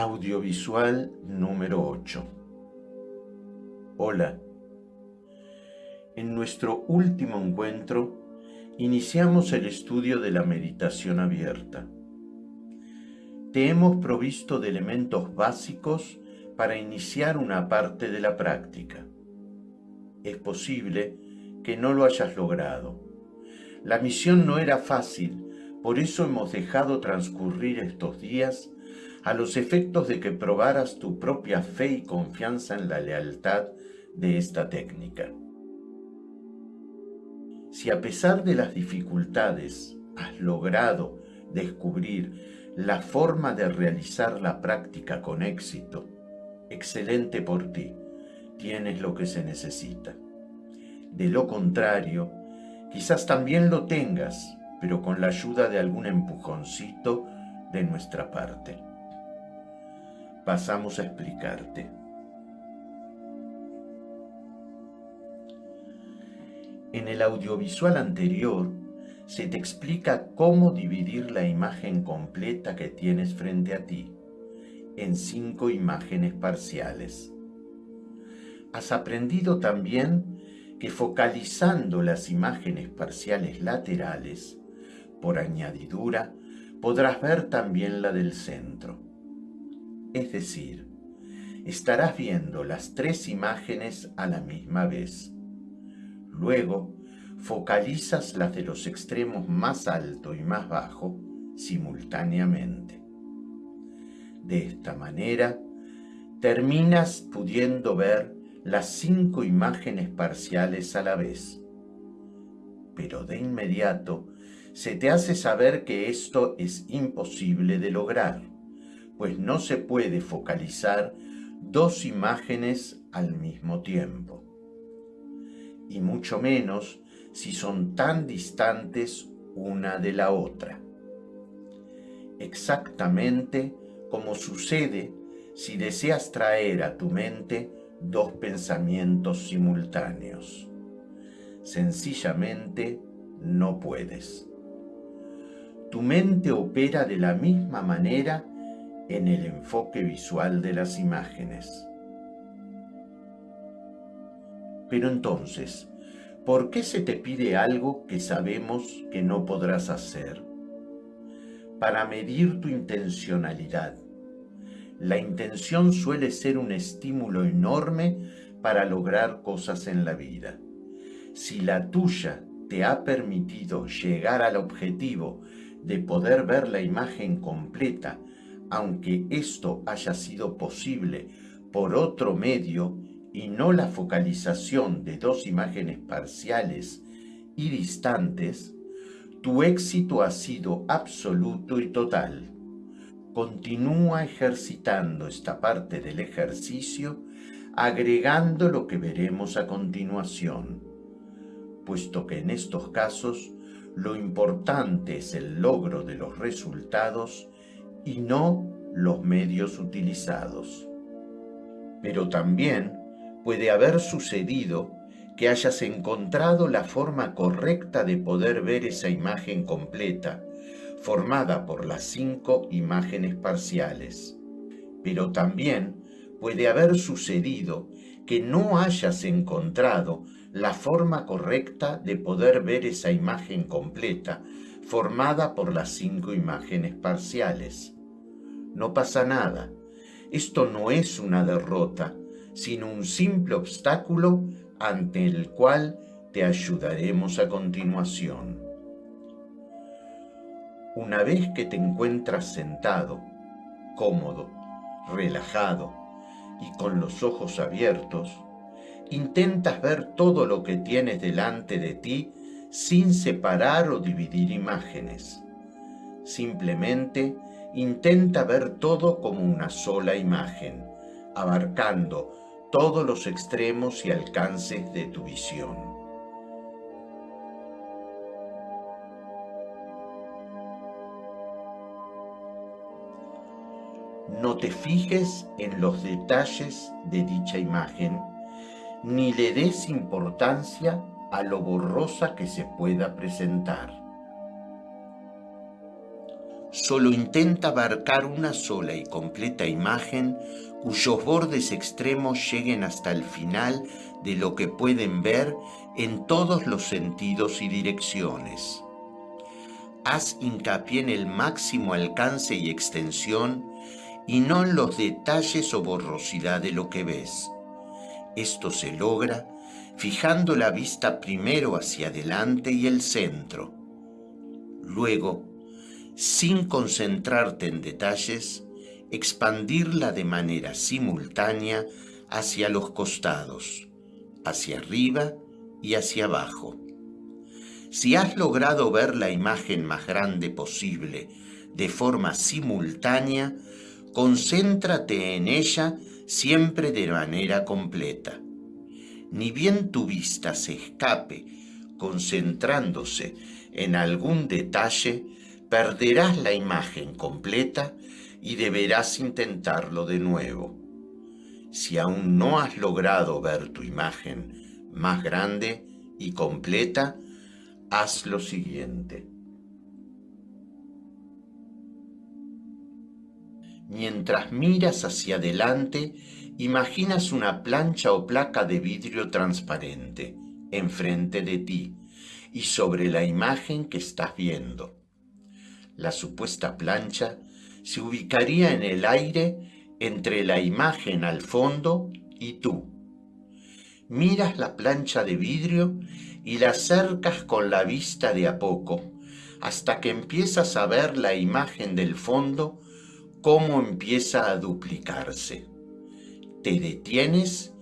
Audiovisual número 8 Hola. En nuestro último encuentro iniciamos el estudio de la meditación abierta. Te hemos provisto de elementos básicos para iniciar una parte de la práctica. Es posible que no lo hayas logrado. La misión no era fácil, por eso hemos dejado transcurrir estos días a los efectos de que probaras tu propia fe y confianza en la lealtad de esta técnica. Si a pesar de las dificultades has logrado descubrir la forma de realizar la práctica con éxito, excelente por ti, tienes lo que se necesita. De lo contrario, quizás también lo tengas, pero con la ayuda de algún empujoncito de nuestra parte pasamos a explicarte. En el audiovisual anterior se te explica cómo dividir la imagen completa que tienes frente a ti en cinco imágenes parciales. Has aprendido también que focalizando las imágenes parciales laterales, por añadidura, podrás ver también la del centro. Es decir, estarás viendo las tres imágenes a la misma vez. Luego, focalizas las de los extremos más alto y más bajo simultáneamente. De esta manera, terminas pudiendo ver las cinco imágenes parciales a la vez. Pero de inmediato se te hace saber que esto es imposible de lograr pues no se puede focalizar dos imágenes al mismo tiempo. Y mucho menos si son tan distantes una de la otra. Exactamente como sucede si deseas traer a tu mente dos pensamientos simultáneos. Sencillamente no puedes. Tu mente opera de la misma manera en el enfoque visual de las imágenes. Pero entonces, ¿por qué se te pide algo que sabemos que no podrás hacer? Para medir tu intencionalidad. La intención suele ser un estímulo enorme para lograr cosas en la vida. Si la tuya te ha permitido llegar al objetivo de poder ver la imagen completa aunque esto haya sido posible por otro medio y no la focalización de dos imágenes parciales y distantes, tu éxito ha sido absoluto y total. Continúa ejercitando esta parte del ejercicio agregando lo que veremos a continuación, puesto que en estos casos lo importante es el logro de los resultados y no los medios utilizados. Pero también puede haber sucedido que hayas encontrado la forma correcta de poder ver esa imagen completa, formada por las cinco imágenes parciales. Pero también puede haber sucedido que no hayas encontrado la forma correcta de poder ver esa imagen completa, formada por las cinco imágenes parciales no pasa nada. Esto no es una derrota, sino un simple obstáculo ante el cual te ayudaremos a continuación. Una vez que te encuentras sentado, cómodo, relajado y con los ojos abiertos, intentas ver todo lo que tienes delante de ti sin separar o dividir imágenes. Simplemente intenta ver todo como una sola imagen, abarcando todos los extremos y alcances de tu visión. No te fijes en los detalles de dicha imagen, ni le des importancia a lo borrosa que se pueda presentar solo intenta abarcar una sola y completa imagen cuyos bordes extremos lleguen hasta el final de lo que pueden ver en todos los sentidos y direcciones. Haz hincapié en el máximo alcance y extensión y no en los detalles o borrosidad de lo que ves. Esto se logra fijando la vista primero hacia adelante y el centro. Luego, sin concentrarte en detalles, expandirla de manera simultánea hacia los costados, hacia arriba y hacia abajo. Si has logrado ver la imagen más grande posible de forma simultánea, concéntrate en ella siempre de manera completa. Ni bien tu vista se escape concentrándose en algún detalle, perderás la imagen completa y deberás intentarlo de nuevo. Si aún no has logrado ver tu imagen más grande y completa, haz lo siguiente. Mientras miras hacia adelante, imaginas una plancha o placa de vidrio transparente enfrente de ti y sobre la imagen que estás viendo. La supuesta plancha se ubicaría en el aire entre la imagen al fondo y tú. Miras la plancha de vidrio y la acercas con la vista de a poco, hasta que empiezas a ver la imagen del fondo cómo empieza a duplicarse. Te detienes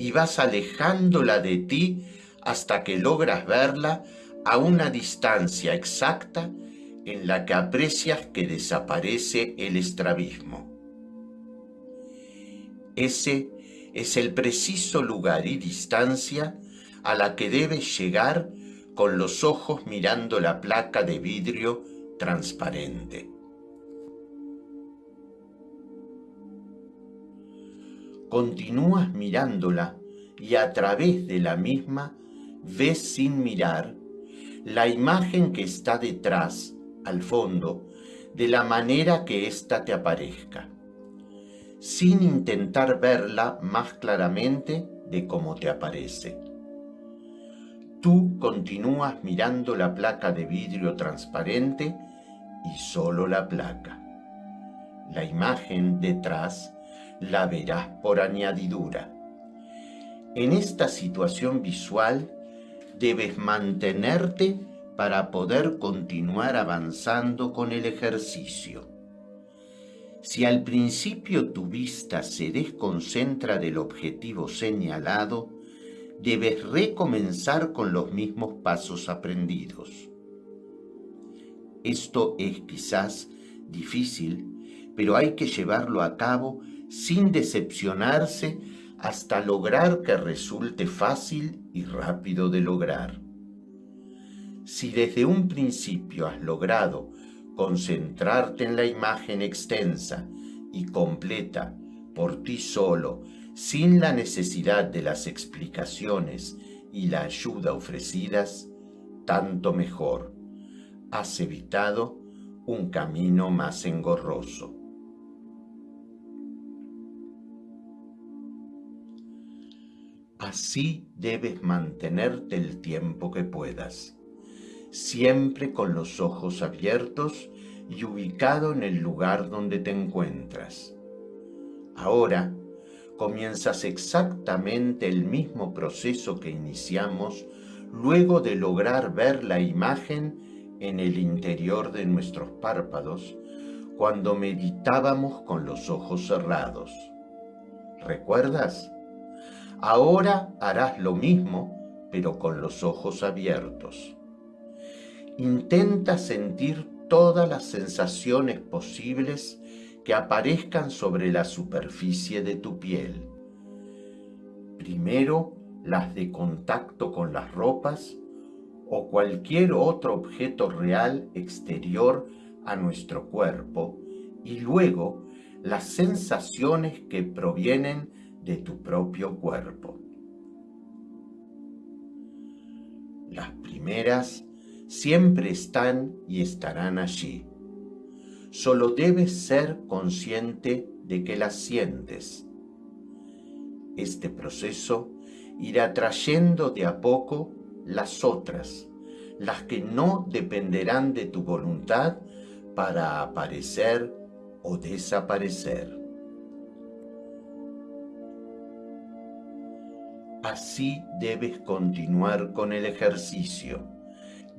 y vas alejándola de ti hasta que logras verla a una distancia exacta en la que aprecias que desaparece el estrabismo. Ese es el preciso lugar y distancia a la que debes llegar con los ojos mirando la placa de vidrio transparente. Continúas mirándola y a través de la misma ves sin mirar la imagen que está detrás al fondo de la manera que ésta te aparezca, sin intentar verla más claramente de cómo te aparece. Tú continúas mirando la placa de vidrio transparente y solo la placa. La imagen detrás la verás por añadidura. En esta situación visual debes mantenerte para poder continuar avanzando con el ejercicio. Si al principio tu vista se desconcentra del objetivo señalado, debes recomenzar con los mismos pasos aprendidos. Esto es quizás difícil, pero hay que llevarlo a cabo sin decepcionarse hasta lograr que resulte fácil y rápido de lograr. Si desde un principio has logrado concentrarte en la imagen extensa y completa por ti solo, sin la necesidad de las explicaciones y la ayuda ofrecidas, tanto mejor. Has evitado un camino más engorroso. Así debes mantenerte el tiempo que puedas siempre con los ojos abiertos y ubicado en el lugar donde te encuentras. Ahora comienzas exactamente el mismo proceso que iniciamos luego de lograr ver la imagen en el interior de nuestros párpados cuando meditábamos con los ojos cerrados. ¿Recuerdas? Ahora harás lo mismo, pero con los ojos abiertos. Intenta sentir todas las sensaciones posibles que aparezcan sobre la superficie de tu piel. Primero, las de contacto con las ropas o cualquier otro objeto real exterior a nuestro cuerpo y luego las sensaciones que provienen de tu propio cuerpo. Las primeras siempre están y estarán allí. Solo debes ser consciente de que las sientes. Este proceso irá trayendo de a poco las otras, las que no dependerán de tu voluntad para aparecer o desaparecer. Así debes continuar con el ejercicio,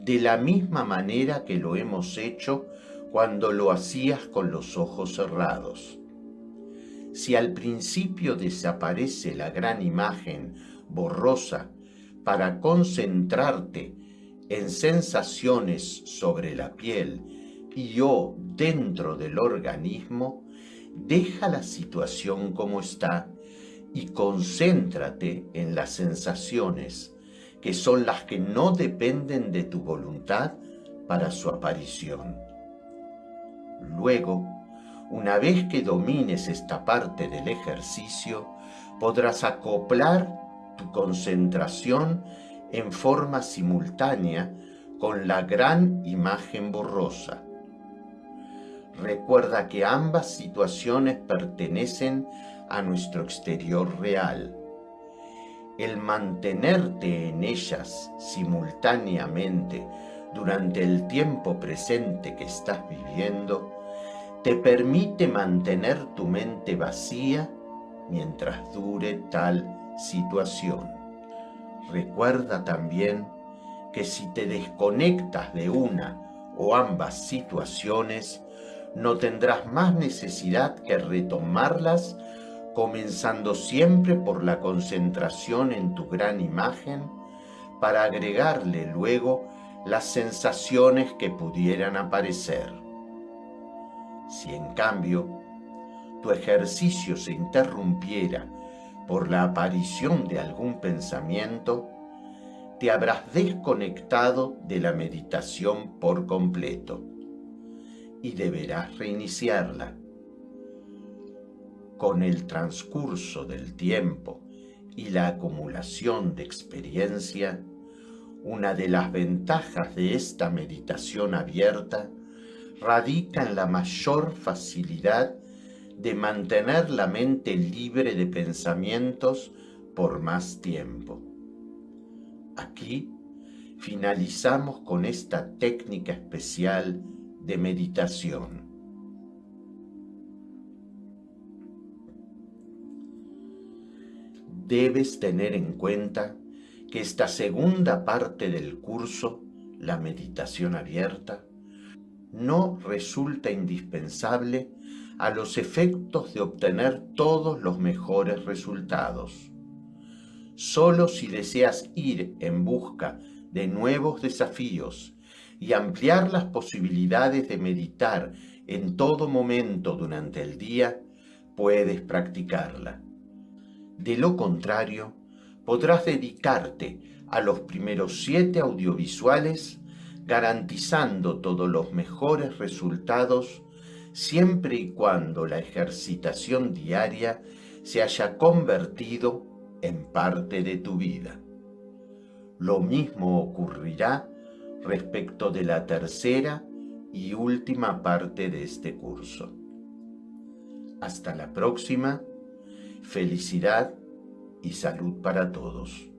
de la misma manera que lo hemos hecho cuando lo hacías con los ojos cerrados. Si al principio desaparece la gran imagen borrosa para concentrarte en sensaciones sobre la piel y o dentro del organismo, deja la situación como está y concéntrate en las sensaciones, que son las que no dependen de tu voluntad para su aparición. Luego, una vez que domines esta parte del ejercicio, podrás acoplar tu concentración en forma simultánea con la gran imagen borrosa. Recuerda que ambas situaciones pertenecen a nuestro exterior real. El mantenerte en ellas simultáneamente durante el tiempo presente que estás viviendo te permite mantener tu mente vacía mientras dure tal situación. Recuerda también que si te desconectas de una o ambas situaciones, no tendrás más necesidad que retomarlas comenzando siempre por la concentración en tu gran imagen para agregarle luego las sensaciones que pudieran aparecer. Si en cambio tu ejercicio se interrumpiera por la aparición de algún pensamiento, te habrás desconectado de la meditación por completo y deberás reiniciarla. Con el transcurso del tiempo y la acumulación de experiencia, una de las ventajas de esta meditación abierta radica en la mayor facilidad de mantener la mente libre de pensamientos por más tiempo. Aquí finalizamos con esta técnica especial de meditación. Debes tener en cuenta que esta segunda parte del curso, la meditación abierta, no resulta indispensable a los efectos de obtener todos los mejores resultados. Solo si deseas ir en busca de nuevos desafíos y ampliar las posibilidades de meditar en todo momento durante el día, puedes practicarla. De lo contrario, podrás dedicarte a los primeros siete audiovisuales garantizando todos los mejores resultados siempre y cuando la ejercitación diaria se haya convertido en parte de tu vida. Lo mismo ocurrirá respecto de la tercera y última parte de este curso. Hasta la próxima, felicidad y salud para todos.